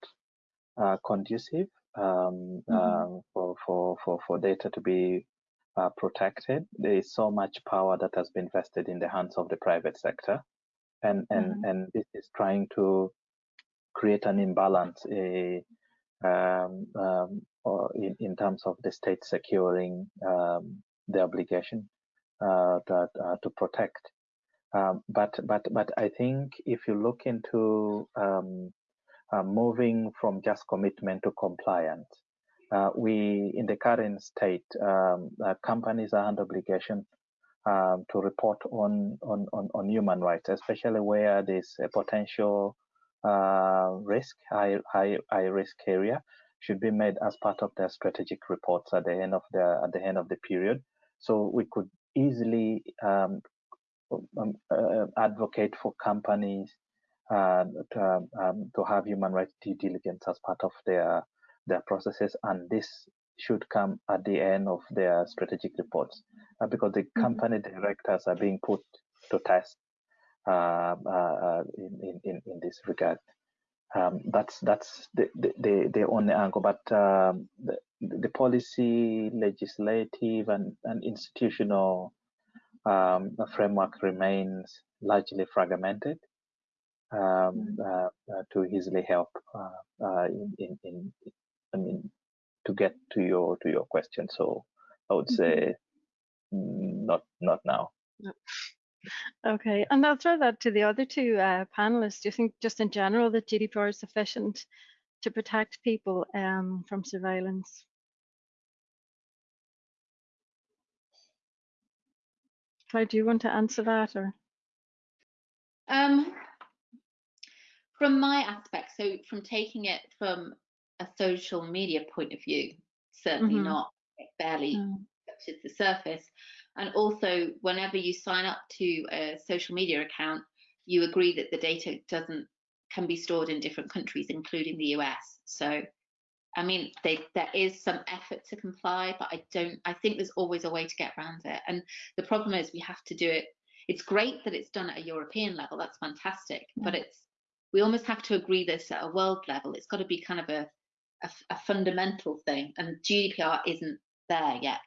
uh, conducive um, mm-hmm. Uh, for, for for for data to be uh, protected. There is so much power that has been vested in the hands of the private sector, and and mm-hmm. and this is trying to create an imbalance a, um, um, in, in terms of the state securing um, the obligation uh, to, uh, to protect. Um, but but but I think if you look into um, uh, moving from just commitment to compliance, uh, we in the current state, um, uh, companies are under obligation um, to report on, on on on human rights, especially where there's a potential uh, risk, high, high, high risk area, should be made as part of their strategic reports at the end of the at the end of the period. So we could easily um, um, uh, advocate for companies uh, to, um, to have human rights due diligence as part of their their processes, and this should come at the end of their strategic reports uh, because the mm-hmm. company directors are being put to test uh, uh, in, in, in this regard. Um, that's that's the, the, the only angle, but um, the, the policy, legislative, and, and institutional um, framework remains largely fragmented um, mm-hmm. uh, uh, to easily help uh, uh, in, in, in, I mean, to get to your to your question. So I would say mm-hmm. not not now. Okay, and I'll throw that to the other two uh, panelists. Do you think, just in general, that GDPR is sufficient to protect people um, from surveillance? Claire, do you want to answer that, or? Um, from my aspect, so from taking it from a social media point of view, certainly mm -hmm. not. It barely mm. touches the surface. And also, whenever you sign up to a social media account, you agree that the data doesn't can be stored in different countries, including the US. So, I mean, they, there is some effort to comply, but I don't. I think there's always a way to get around it. And the problem is, we have to do it. It's great that it's done at a European level. That's fantastic, yeah. but it's we almost have to agree this at a world level. It's got to be kind of a, a, a fundamental thing, and GDPR isn't there yet.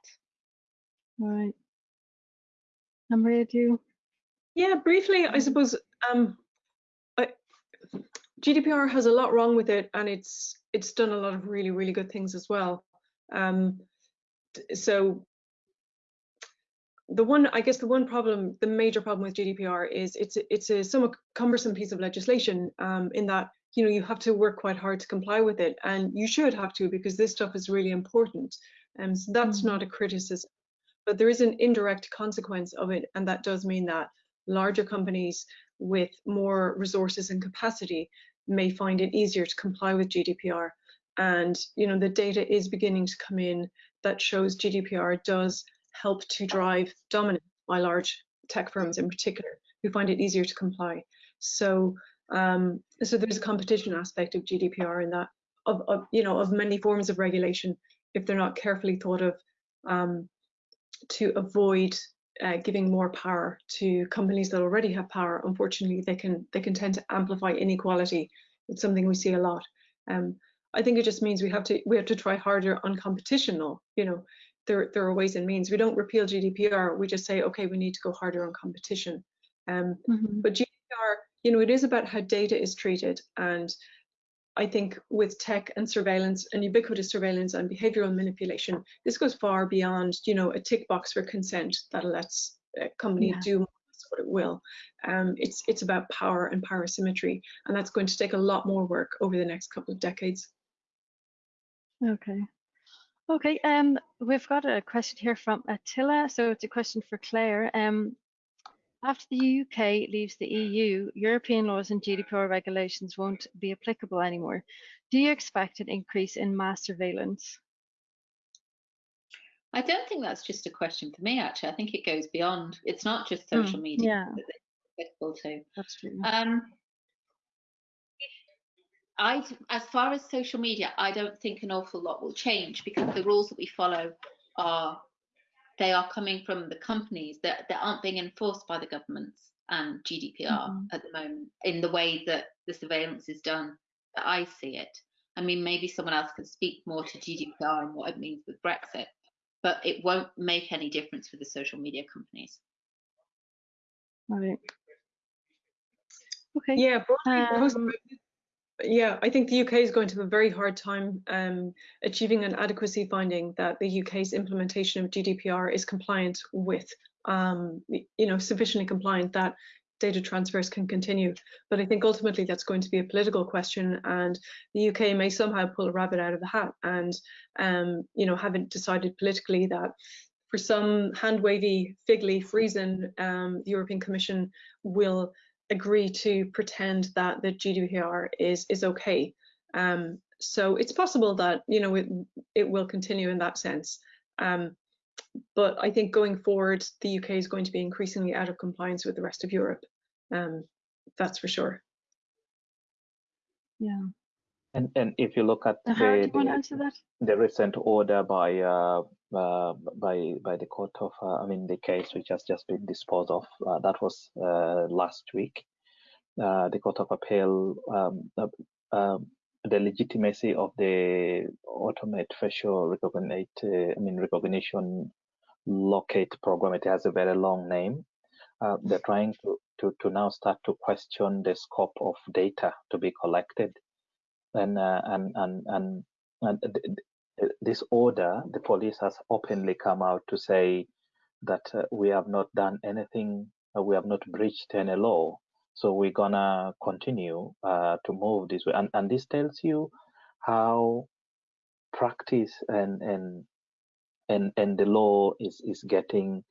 Right. Maria, do you? Yeah, briefly, I suppose um, I, GDPR has a lot wrong with it, and it's it's done a lot of really really good things as well. Um, so the one, I guess, the one problem, the major problem with GDPR is it's it's a somewhat cumbersome piece of legislation um, in that you know you have to work quite hard to comply with it, and you should have to because this stuff is really important. And um, so that's mm -hmm. not a criticism but there is an indirect consequence of it, and that does mean that larger companies with more resources and capacity may find it easier to comply with GDPR. And you know the data is beginning to come in that shows GDPR does help to drive dominance by large tech firms in particular, who find it easier to comply. So um, so there's a competition aspect of GDPR in that of, of you know of many forms of regulation if they're not carefully thought of um, to avoid uh, giving more power to companies that already have power, unfortunately, they can they can tend to amplify inequality. It's something we see a lot. Um, I think it just means we have to we have to try harder on competition. Now, you know, there there are ways and means. We don't repeal GDPR. We just say, okay, we need to go harder on competition. Um, mm -hmm. But GDPR, you know, it is about how data is treated and I think with tech and surveillance and ubiquitous surveillance and behavioral manipulation, this goes far beyond, you know, a tick box for consent that lets a company yeah. do what it will. Um, it's it's about power and power symmetry, and that's going to take a lot more work over the next couple of decades. Okay. Okay, um, we've got a question here from Attila. So it's a question for Claire. Um, after the UK leaves the EU, European laws and GDPR regulations won't be applicable anymore. Do you expect an increase in mass surveillance? I don't think that's just a question for me, actually. I think it goes beyond. It's not just hmm, social mm, media yeah. that it's applicable to. True. Um, I, as far as social media, I don't think an awful lot will change because the rules that we follow are they are coming from the companies that, that aren't being enforced by the governments and GDPR mm-hmm. at the moment in the way that the surveillance is done that I see it. I mean, maybe someone else can speak more to GDPR and what it means with Brexit, but it won't make any difference for the social media companies. Right. Okay. Yeah, um, yeah, I think the UK is going to have a very hard time um, achieving an adequacy finding that the UK's implementation of GDPR is compliant with, um, you know, sufficiently compliant that data transfers can continue. But I think ultimately that's going to be a political question, and the UK may somehow pull a rabbit out of the hat and, um, you know, haven't decided politically that for some hand wavy, fig leaf reason, um, the European Commission will agree to pretend that the GDPR is is okay. Um, so it's possible that you know it it will continue in that sense. Um, but I think going forward, the UK is going to be increasingly out of compliance with the rest of Europe. Um, that's for sure. Yeah. And and if you look at How do the, the, the recent order by uh, uh, by by the court of uh, I mean the case which has just been disposed of uh, that was uh, last week. Uh, the court of appeal um, uh, um, the legitimacy of the ultimate facial recognition I mean recognition locate program. It has a very long name. they're trying to, to to now start to question the scope of data to be collected and uh, and and and, and this order, the police has openly come out to say that uh, we have not done anything, uh, we have not breached any law, so we're gonna continue uh, to move this way, and and this tells you how practice and and and and the law is is getting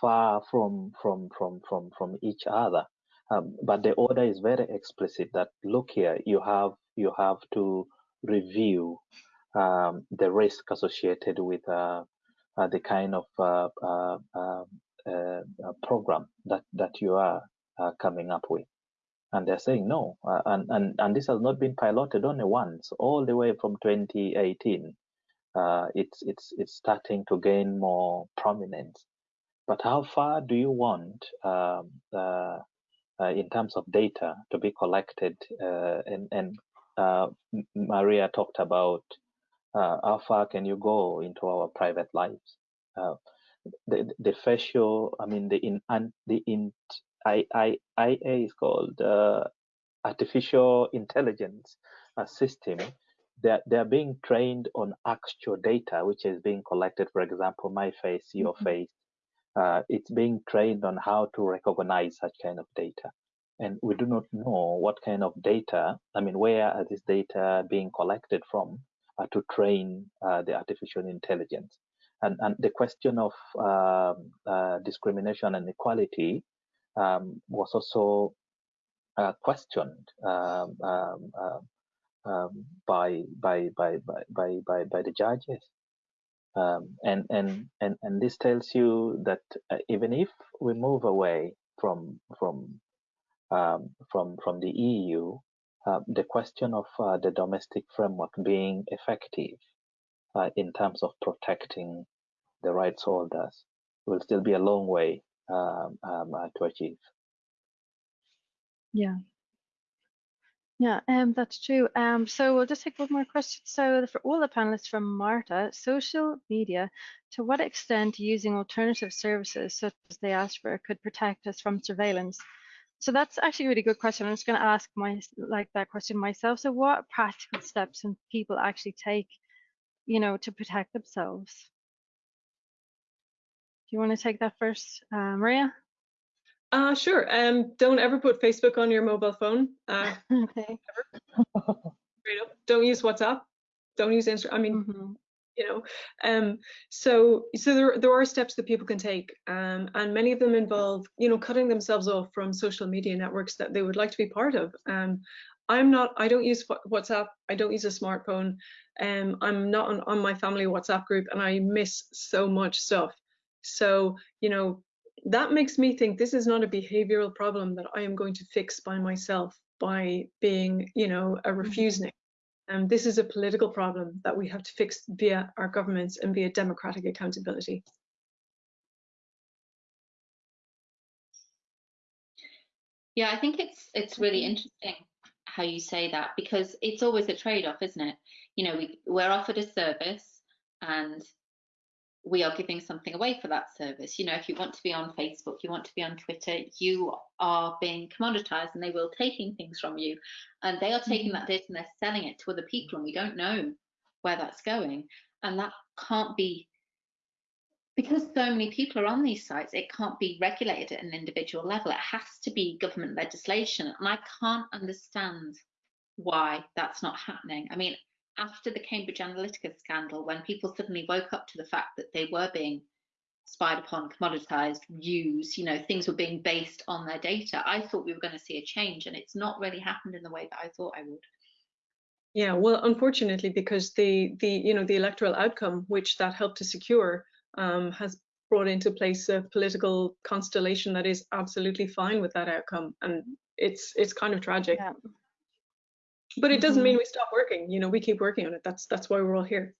far from from from from from each other. Um, but the order is very explicit that look here, you have you have to review um, the risk associated with uh, uh, the kind of uh, uh, um, uh, program that that you are coming up with. And they're saying no, and, and and this has not been piloted only once, all the way from 2018. it's it's it's starting to gain more prominence. But how far do you want um, uh, in terms of data to be collected. Uh, and, and uh, Maria talked about how far can you go into our private lives. the, the facial, I mean, the in, the in, I, I, IA is called artificial intelligence system they're, they're being trained on actual data which is being collected for example my face your mm-hmm. face uh, it's being trained on how to recognize such kind of data. And we do not know what kind of data, I mean, where are this data being collected from uh, to train uh, the artificial intelligence. And, and the question of um, uh, discrimination and equality um, was also uh, questioned um, um, um, by, by, by, by, by, by the judges. And, and, and, and this tells you that uh, even if we move away from, from, um, from, from the EU, uh, the question of uh, the domestic framework being effective uh, in terms of protecting the rights holders will still be a long way um, um uh, to achieve. Yeah, yeah, um, that's true. Um, so we'll just take one more question. So for all the panelists from Marta, social media, to what extent using alternative services such as Diaspora could protect us from surveillance? So that's actually a really good question. I'm just going to ask my like that question myself. So what practical steps can people actually take, you know, to protect themselves? Do you want to take that first, uh, Maria? Uh, sure. Um, don't ever put Facebook on your mobile phone. Uh, okay. Don't use WhatsApp. Don't use Instagram. I mean, mm -hmm. You know. Um, so so there there are steps that people can take, um, and many of them involve, you know, cutting themselves off from social media networks that they would like to be part of. Um, I'm not. I don't use WhatsApp. I don't use a smartphone. Um, I'm not on, on my family WhatsApp group, and I miss so much stuff. So you know, that makes me think this is not a behavioral problem that I am going to fix by myself by being, you know, a mm-hmm. refusenik. And um, this is a political problem that we have to fix via our governments and via democratic accountability. Yeah, I think it's it's really interesting how you say that because it's always a trade-off, isn't it? You know, we, we're offered a service and we are giving something away for that service. You know, if you want to be on Facebook, you want to be on Twitter, you are being commoditized and they will taking things from you. And they are taking mm-hmm. that data and they're selling it to other people and we don't know where that's going. And that can't be because so many people are on these sites, it can't be regulated at an individual level. It has to be government legislation. And I can't understand why that's not happening. I mean, after the Cambridge Analytica scandal, when people suddenly woke up to the fact that they were being spied upon, commoditized, used, you know, things were being based on their data. I thought we were going to see a change and it's not really happened in the way that I thought I would. Yeah, well, unfortunately, because the the you know the electoral outcome which that helped to secure um, has brought into place a political constellation that is absolutely fine with that outcome, and it's it's kind of tragic. Yeah. But it doesn't mean we stop working. You know, we keep working on it. That's that's why we're all here.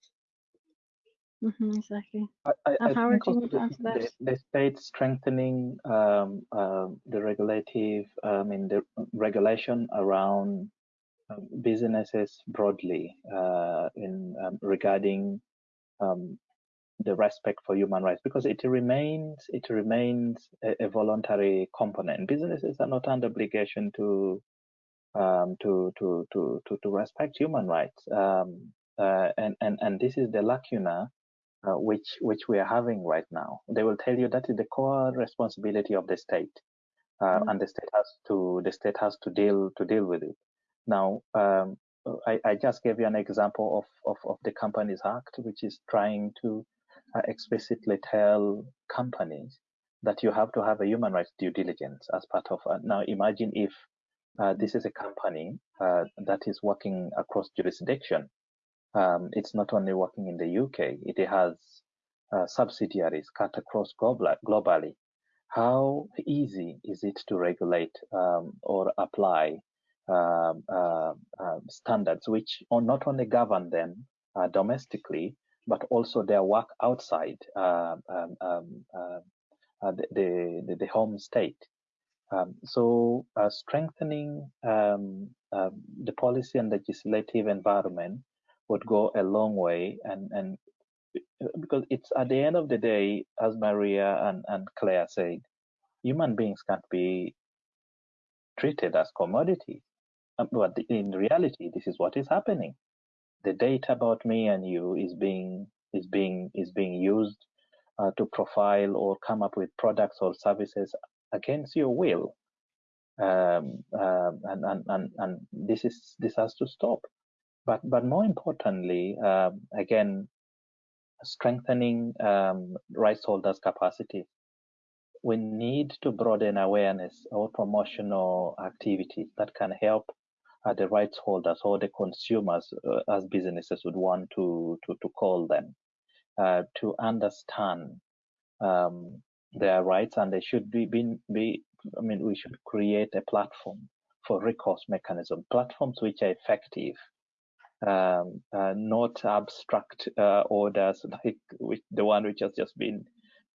Mhm, exactly. I, I, And I think do you also want to the, answer that? the, the state strengthening um, um, the regulative, I mean, the regulation around um, businesses broadly uh, in um, regarding um, the respect for human rights because it remains it remains a, a voluntary component. Businesses are not under obligation to um, to, to to to to respect human rights, um, uh, and and and this is the lacuna uh, which which we are having right now. They will tell you that is the core responsibility of the state, uh, Mhm. and the state has to the state has to deal to deal with it. Now, um, I, I just gave you an example of, of of the Companies Act, which is trying to uh, explicitly tell companies that you have to have a human rights due diligence as part of. Uh, now, imagine if this is a company uh, that is working across jurisdiction um, it's not only working in the UK, it has uh, subsidiaries cut across global, globally. How easy is it to regulate um, or apply um, uh, uh, standards which not only govern them uh, domestically, but also their work outside um, um, uh, the, the, the home state? Um, so uh, strengthening um, uh, the policy and legislative environment would go a long way and, and because it's at the end of the day, as Maria and, and Claire said, human beings can't be treated as commodities. Um, but in reality, this is what is happening. The data about me and you is being is being is being used uh, to profile or come up with products or services against your will. Um, um, and, and, and, and this is this has to stop. But but more importantly, um, again, strengthening um, rights holders' capacity. We need to broaden awareness or promotional activities that can help uh, the rights holders or the consumers, uh, as businesses would want to to, to call them, uh, to understand um, their rights, and they should be, be be. I mean, we should create a platform for recourse mechanism, platforms which are effective um, uh, not abstract uh, orders like the one which has just been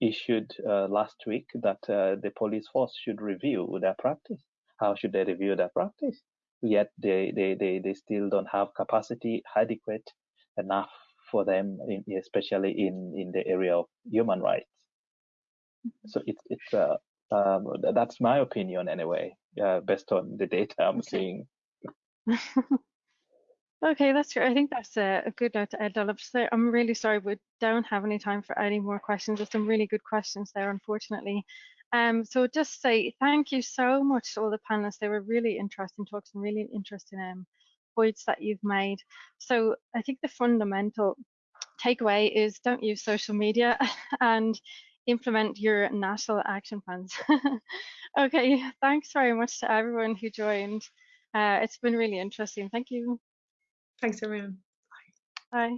issued uh, last week that uh, the police force should review their practice. How should they review their practice? Yet they, they, they, they still don't have capacity adequate enough for them, in, especially in, in the area of human rights. So it's it's uh, um, that's my opinion anyway, uh, based on the data I'm Okay. seeing. Okay, that's great. I think that's a, a good note to end on. So I'm really sorry we don't have any time for any more questions. There's some really good questions there, unfortunately. Um, so just say thank you so much to all the panelists. They were really interesting talks and really interesting um, points that you've made. So I think the fundamental takeaway is don't use social media and implement your national action plans. okay, thanks very much to everyone who joined. Uh, it's been really interesting. Thank you. Thanks, everyone. Bye.